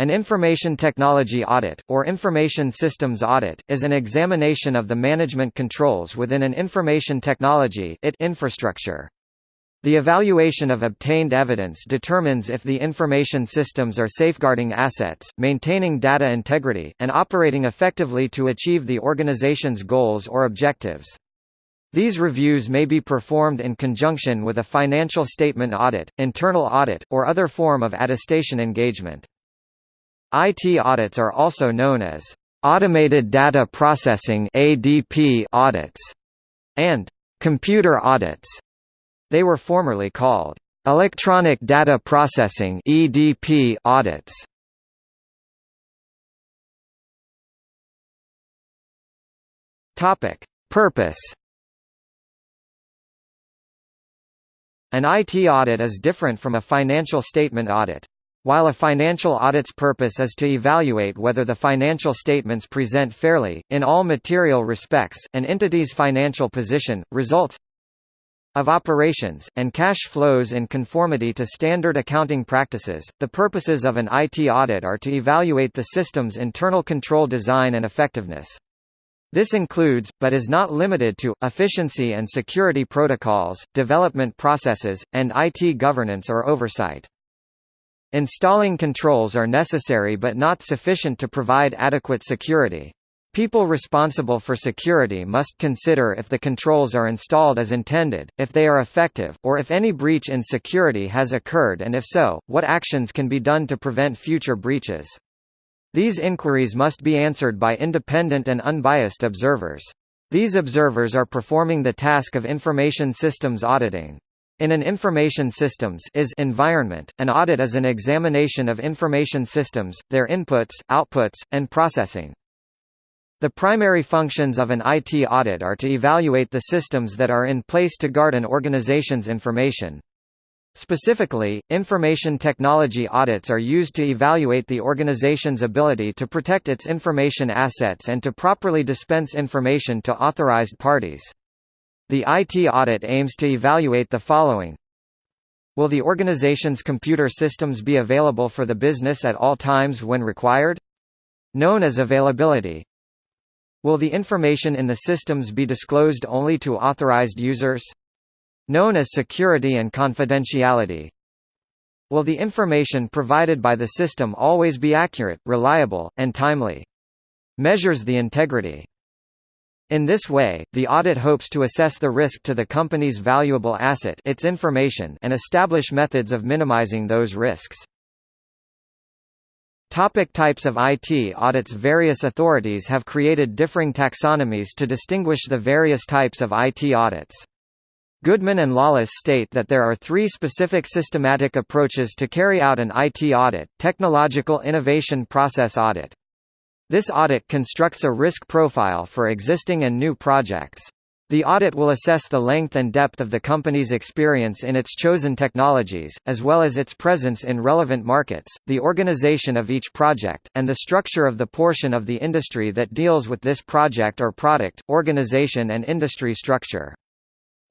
An information technology audit, or information systems audit, is an examination of the management controls within an information technology infrastructure. The evaluation of obtained evidence determines if the information systems are safeguarding assets, maintaining data integrity, and operating effectively to achieve the organization's goals or objectives. These reviews may be performed in conjunction with a financial statement audit, internal audit, or other form of attestation engagement. IT audits are also known as automated data processing (ADP) audits and computer audits. They were formerly called electronic data processing (EDP) audits. Topic: Purpose An IT audit is different from a financial statement audit. While a financial audit's purpose is to evaluate whether the financial statements present fairly, in all material respects, an entity's financial position, results of operations, and cash flows in conformity to standard accounting practices, the purposes of an IT audit are to evaluate the system's internal control design and effectiveness. This includes, but is not limited to, efficiency and security protocols, development processes, and IT governance or oversight. Installing controls are necessary but not sufficient to provide adequate security. People responsible for security must consider if the controls are installed as intended, if they are effective, or if any breach in security has occurred and if so, what actions can be done to prevent future breaches. These inquiries must be answered by independent and unbiased observers. These observers are performing the task of information systems auditing. In an information systems is environment, an audit is an examination of information systems, their inputs, outputs, and processing. The primary functions of an IT audit are to evaluate the systems that are in place to guard an organization's information, Specifically, information technology audits are used to evaluate the organization's ability to protect its information assets and to properly dispense information to authorized parties. The IT audit aims to evaluate the following Will the organization's computer systems be available for the business at all times when required? Known as availability. Will the information in the systems be disclosed only to authorized users? Known as security and confidentiality. Will the information provided by the system always be accurate, reliable, and timely? Measures the integrity. In this way, the audit hopes to assess the risk to the company's valuable asset its information and establish methods of minimizing those risks. Topic types of IT audits Various authorities have created differing taxonomies to distinguish the various types of IT audits. Goodman and Lawless state that there are three specific systematic approaches to carry out an IT audit, technological innovation process audit. This audit constructs a risk profile for existing and new projects. The audit will assess the length and depth of the company's experience in its chosen technologies, as well as its presence in relevant markets, the organization of each project, and the structure of the portion of the industry that deals with this project or product, organization and industry structure.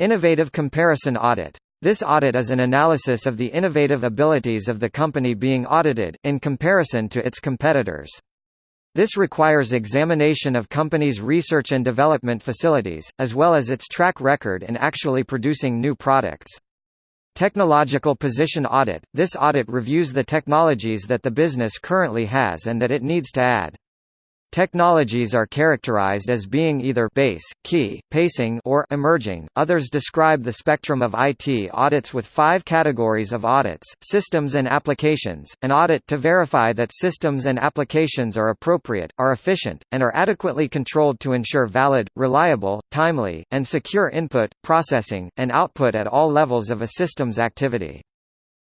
Innovative Comparison Audit. This audit is an analysis of the innovative abilities of the company being audited, in comparison to its competitors. This requires examination of company's research and development facilities, as well as its track record in actually producing new products. Technological Position Audit – This audit reviews the technologies that the business currently has and that it needs to add. Technologies are characterized as being either base, key, pacing or emerging. Others describe the spectrum of IT audits with five categories of audits: systems and applications, an audit to verify that systems and applications are appropriate, are efficient, and are adequately controlled to ensure valid, reliable, timely, and secure input, processing, and output at all levels of a system's activity.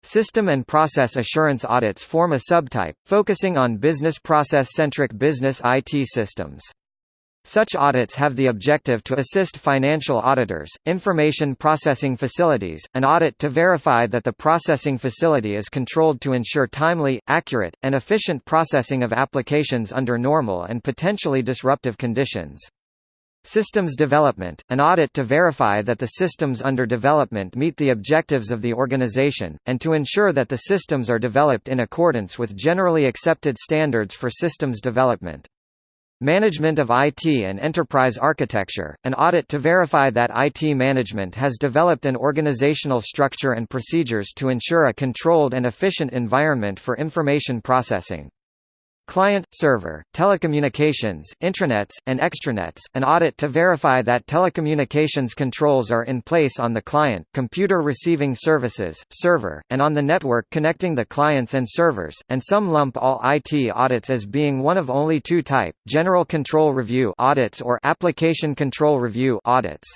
System and process assurance audits form a subtype, focusing on business process-centric business IT systems. Such audits have the objective to assist financial auditors, information processing facilities, an audit to verify that the processing facility is controlled to ensure timely, accurate, and efficient processing of applications under normal and potentially disruptive conditions. Systems development – an audit to verify that the systems under development meet the objectives of the organization, and to ensure that the systems are developed in accordance with generally accepted standards for systems development. Management of IT and Enterprise Architecture, an audit to verify that IT management has developed an organizational structure and procedures to ensure a controlled and efficient environment for information processing. Client, server, telecommunications, intranets, and extranets, an audit to verify that telecommunications controls are in place on the client, computer receiving services, server, and on the network connecting the clients and servers, and some lump all IT audits as being one of only two type, general control review audits or application control review audits.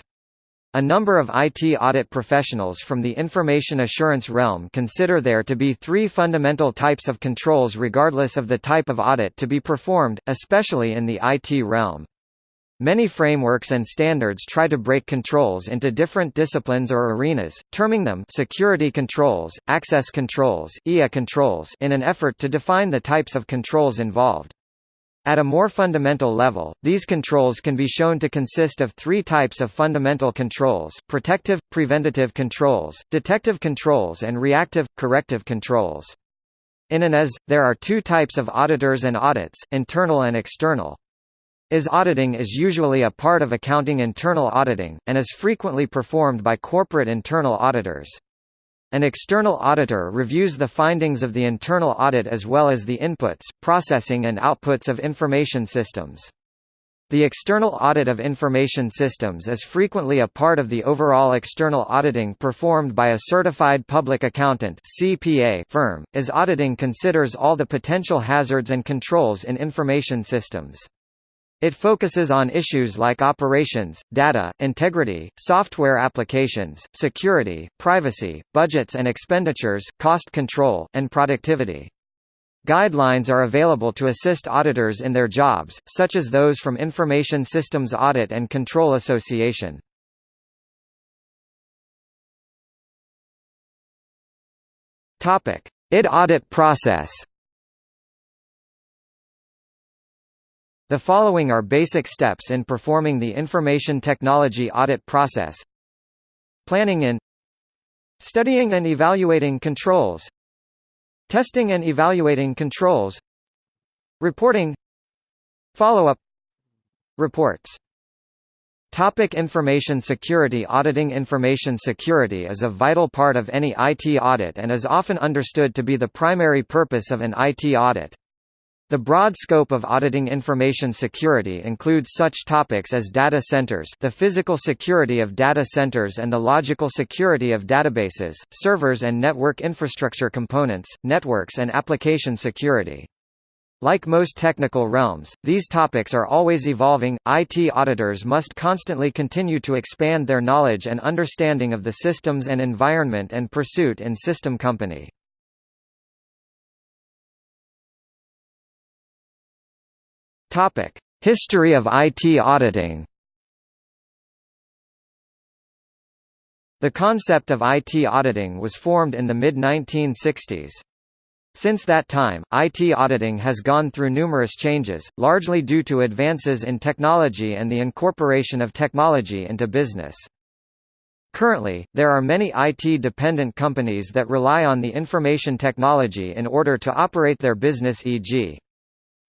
A number of IT audit professionals from the information assurance realm consider there to be three fundamental types of controls regardless of the type of audit to be performed, especially in the IT realm. Many frameworks and standards try to break controls into different disciplines or arenas, terming them security controls, access controls, IA controls in an effort to define the types of controls involved. At a more fundamental level, these controls can be shown to consist of three types of fundamental controls, protective, preventative controls, detective controls and reactive, corrective controls. In an IS, there are two types of auditors and audits, internal and external. IS auditing is usually a part of accounting internal auditing, and is frequently performed by corporate internal auditors. An external auditor reviews the findings of the internal audit as well as the inputs, processing and outputs of information systems. The external audit of information systems is frequently a part of the overall external auditing performed by a certified public accountant (CPA) firm, as auditing considers all the potential hazards and controls in information systems. It focuses on issues like operations, data, integrity, software applications, security, privacy, budgets and expenditures, cost control, and productivity. Guidelines are available to assist auditors in their jobs, such as those from Information Systems Audit and Control Association. IT audit process The following are basic steps in performing the information technology audit process. Planning in Studying and evaluating controls. Testing and evaluating controls. Reporting. Follow-up. Reports. Topic information security Auditing information security is a vital part of any IT audit and is often understood to be the primary purpose of an IT audit. The broad scope of auditing information security includes such topics as data centers the physical security of data centers and the logical security of databases, servers and network infrastructure components, networks and application security. Like most technical realms, these topics are always evolving. IT auditors must constantly continue to expand their knowledge and understanding of the systems and environment and pursuit in system company. Topic: History of IT auditing. The concept of IT auditing was formed in the mid-1960s. Since that time, IT auditing has gone through numerous changes, largely due to advances in technology and the incorporation of technology into business. Currently, there are many IT-dependent companies that rely on the information technology in order to operate their business e.g.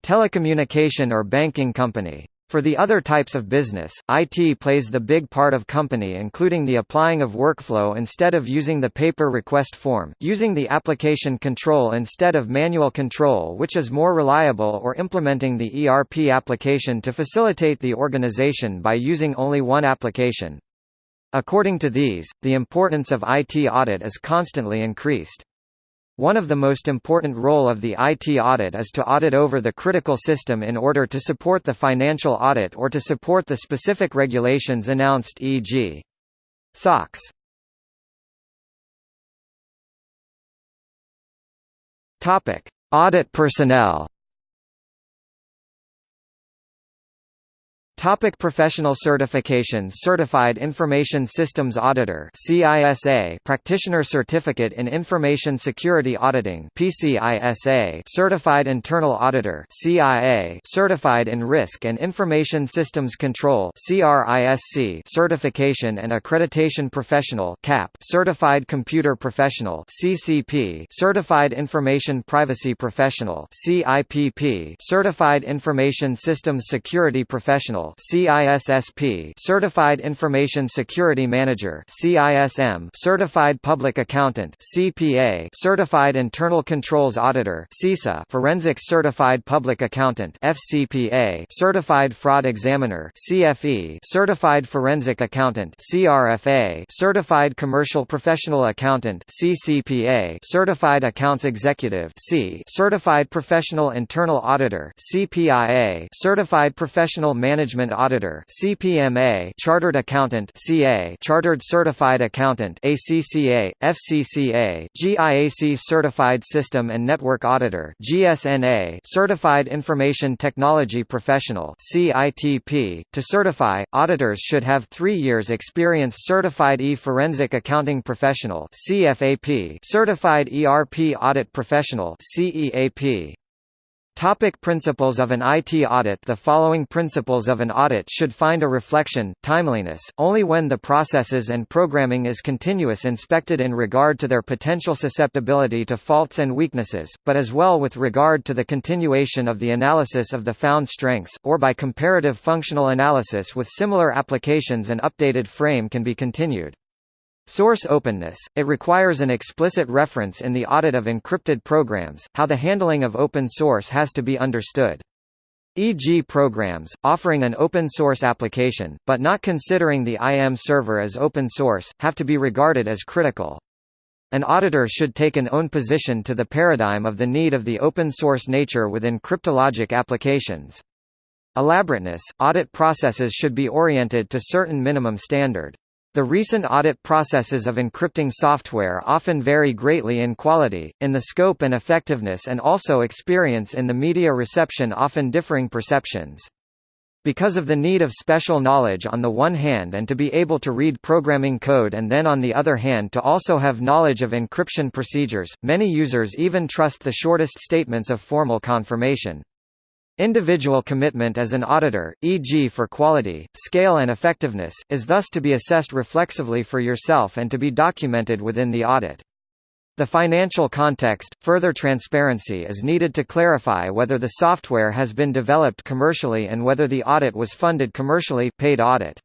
Telecommunication or banking company. For the other types of business, IT plays the big part of company including the applying of workflow instead of using the paper request form, using the application control instead of manual control which is more reliable or implementing the ERP application to facilitate the organization by using only one application. According to these, the importance of IT audit is constantly increased. One of the most important role of the IT audit is to audit over the critical system in order to support the financial audit or to support the specific regulations announced e.g. SOX. Topic: Audit personnel. Topic professional certifications. Certified Information Systems Auditor CISA Practitioner Certificate in Information Security Auditing PCISA Certified Internal Auditor CIA Certified in Risk and Information Systems Control CRISC Certification and Accreditation Professional CAP Certified Computer Professional CCP Certified Information Privacy Professional CIPP Certified Information Systems Security Professional CISSP Certified Information Security Manager CISM Certified Public Accountant CPA Certified Internal Controls Auditor CISA Forensic Certified Public Accountant FCPA Certified Fraud Examiner CFE Certified Forensic Accountant CRFA Certified Commercial Professional Accountant CCPA Certified Accounts Executive C Certified Professional Internal Auditor CPIA Certified Professional Management Management Auditor (CPMA), Chartered Accountant (CA), Chartered Certified Accountant (ACCA), FCCA, GIAC Certified System and Network Auditor (GSNA), Certified Information Technology Professional (CITP). To certify, auditors should have 3 years experience Certified E-Forensic Accounting Professional (CFAP), Certified ERP Audit Professional (CEAP). Topic principles of an IT audit The following principles of an audit should find a reflection, timeliness, only when the processes and programming is continuous inspected in regard to their potential susceptibility to faults and weaknesses, but as well with regard to the continuation of the analysis of the found strengths, or by comparative functional analysis with similar applications an updated frame can be continued. Source openness – It requires an explicit reference in the audit of encrypted programs, how the handling of open source has to be understood. E.g. programs, offering an open-source application, but not considering the IM server as open source, have to be regarded as critical. An auditor should take an own position to the paradigm of the need of the open-source nature within cryptologic applications. Elaborateness – Audit processes should be oriented to certain minimum standard. The recent audit processes of encrypting software often vary greatly in quality, in the scope and effectiveness and also experience in the media reception often differing perceptions. Because of the need of special knowledge on the one hand and to be able to read programming code and then on the other hand to also have knowledge of encryption procedures, many users even trust the shortest statements of formal confirmation. Individual commitment as an auditor, e.g. for quality, scale and effectiveness, is thus to be assessed reflexively for yourself and to be documented within the audit. The financial context, further transparency is needed to clarify whether the software has been developed commercially and whether the audit was funded commercially paid audit.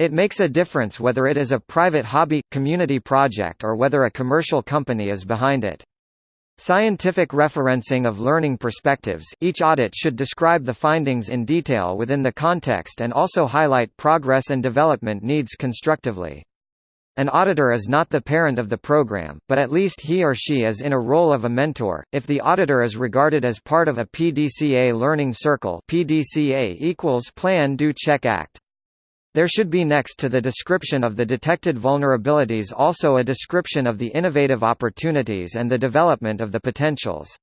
It makes a difference whether it is a private hobby, community project or whether a commercial company is behind it. Scientific referencing of learning perspectives each audit should describe the findings in detail within the context and also highlight progress and development needs constructively. An auditor is not the parent of the program, but at least he or she is in a role of a mentor. If the auditor is regarded as part of a PDCA learning circle, PDCA equals Plan Do Check Act. There should be next to the description of the detected vulnerabilities also a description of the innovative opportunities and the development of the potentials.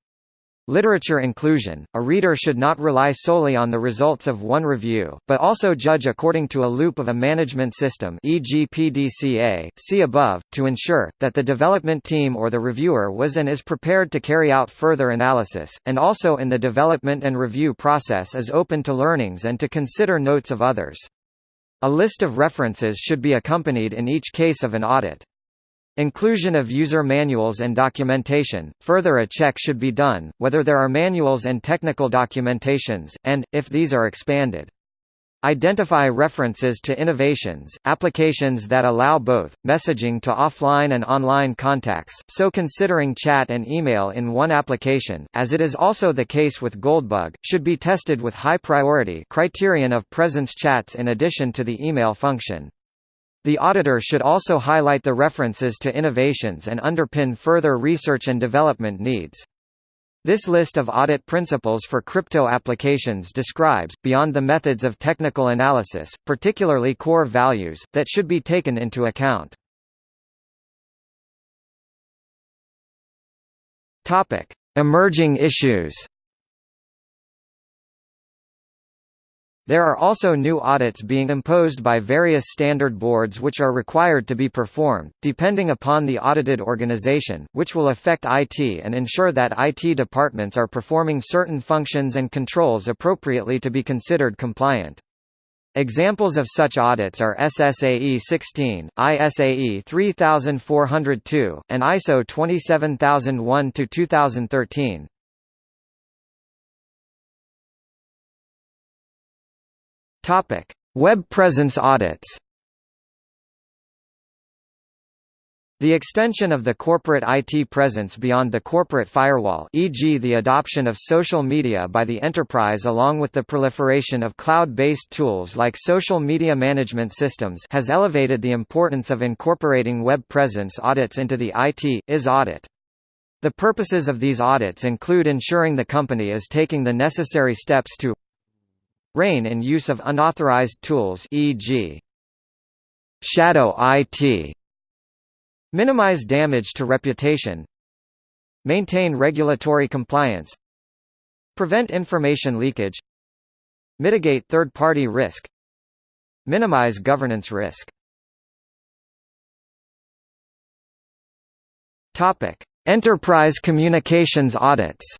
Literature inclusion – A reader should not rely solely on the results of one review, but also judge according to a loop of a management system e.g. PDCA, see above, to ensure, that the development team or the reviewer was and is prepared to carry out further analysis, and also in the development and review process is open to learnings and to consider notes of others. A list of references should be accompanied in each case of an audit. Inclusion of user manuals and documentation. Further a check should be done, whether there are manuals and technical documentations, and, if these are expanded. Identify references to innovations, applications that allow both, messaging to offline and online contacts, so considering chat and email in one application, as it is also the case with Goldbug, should be tested with high priority criterion of presence chats in addition to the email function. The auditor should also highlight the references to innovations and underpin further research and development needs. This list of audit principles for crypto applications describes, beyond the methods of technical analysis, particularly core values, that should be taken into account. Emerging issues. There are also new audits being imposed by various standard boards which are required to be performed, depending upon the audited organization, which will affect IT and ensure that IT departments are performing certain functions and controls appropriately to be considered compliant. Examples of such audits are SSAE 16, ISAE 3402, and ISO 27001-2013. Topic: Web presence audits. The extension of the corporate IT presence beyond the corporate firewall e.g. the adoption of social media by the enterprise along with the proliferation of cloud-based tools like social media management systems has elevated the importance of incorporating web presence audits into the IT, IS audit. The purposes of these audits include ensuring the company is taking the necessary steps to rein and use of unauthorized tools e.g. shadow IT minimize damage to reputation maintain regulatory compliance prevent information leakage mitigate third-party risk minimize governance risk topic enterprise communications audits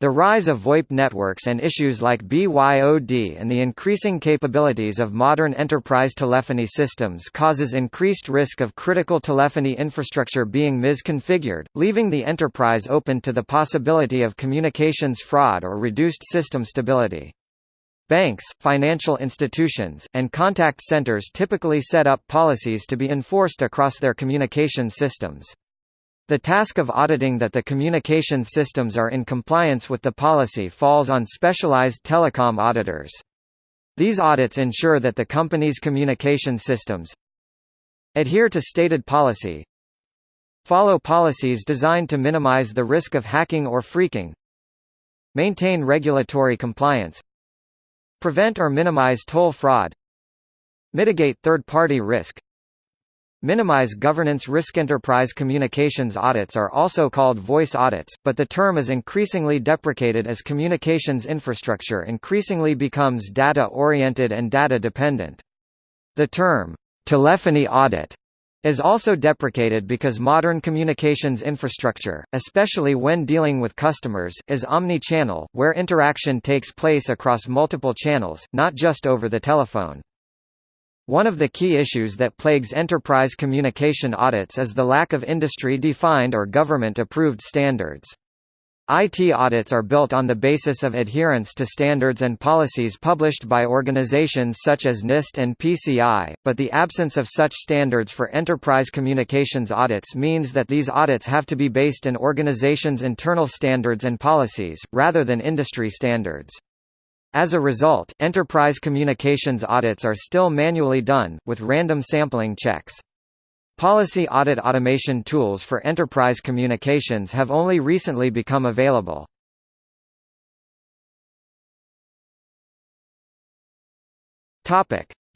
The rise of VoIP networks and issues like BYOD and the increasing capabilities of modern enterprise telephony systems causes increased risk of critical telephony infrastructure being misconfigured, leaving the enterprise open to the possibility of communications fraud or reduced system stability. Banks, financial institutions, and contact centers typically set up policies to be enforced across their communication systems. The task of auditing that the communication systems are in compliance with the policy falls on specialized telecom auditors. These audits ensure that the company's communication systems adhere to stated policy, follow policies designed to minimize the risk of hacking or phreaking, maintain regulatory compliance, prevent or minimize toll fraud, mitigate third-party risk, Minimize governance risk enterprise communications audits are also called voice audits, but the term is increasingly deprecated as communications infrastructure increasingly becomes data-oriented and data-dependent. The term, telephony audit, is also deprecated because modern communications infrastructure, especially when dealing with customers, is omni-channel, where interaction takes place across multiple channels, not just over the telephone. One of the key issues that plagues enterprise communication audits is the lack of industry-defined or government-approved standards. IT audits are built on the basis of adherence to standards and policies published by organizations such as NIST and PCI, but the absence of such standards for enterprise communications audits means that these audits have to be based in organizations' internal standards and policies, rather than industry standards. As a result, enterprise communications audits are still manually done, with random sampling checks. Policy audit automation tools for enterprise communications have only recently become available.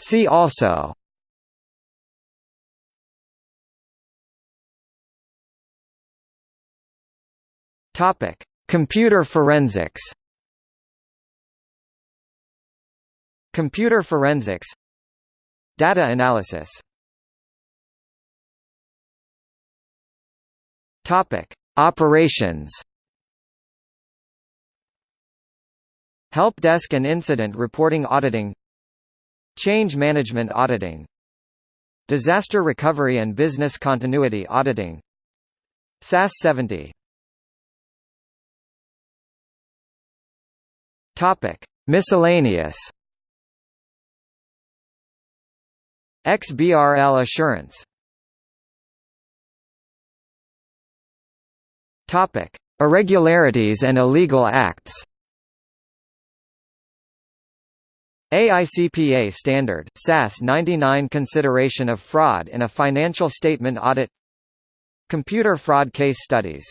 See also Computer forensics Computer forensics Data analysis. Topic: Operations. Help desk and incident reporting auditing. Change management auditing. Disaster recovery and business continuity auditing. SAS 70 Topic: Miscellaneous XBRL assurance. Topic: Irregularities and illegal acts. AICPA standard, SAS 99 consideration of fraud in a financial statement audit. Computer fraud case studies